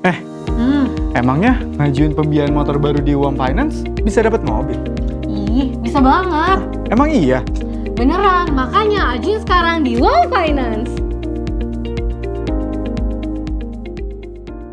Eh, Hmm, emangnya ngajuin pembiayaan motor baru di Uang Finance bisa dapat mobil? ih, bisa banget. Emang iya? Beneran, makanya ajuin sekarang di Uang Finance.